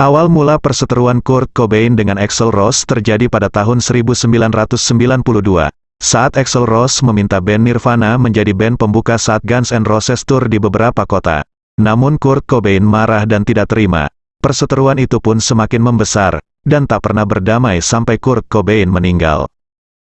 Awal mula perseteruan Kurt Cobain dengan Axl Rose terjadi pada tahun 1992, saat Axl Rose meminta band Nirvana menjadi band pembuka saat Guns N' Roses tour di beberapa kota. Namun Kurt Cobain marah dan tidak terima. Perseteruan itu pun semakin membesar, dan tak pernah berdamai sampai Kurt Cobain meninggal.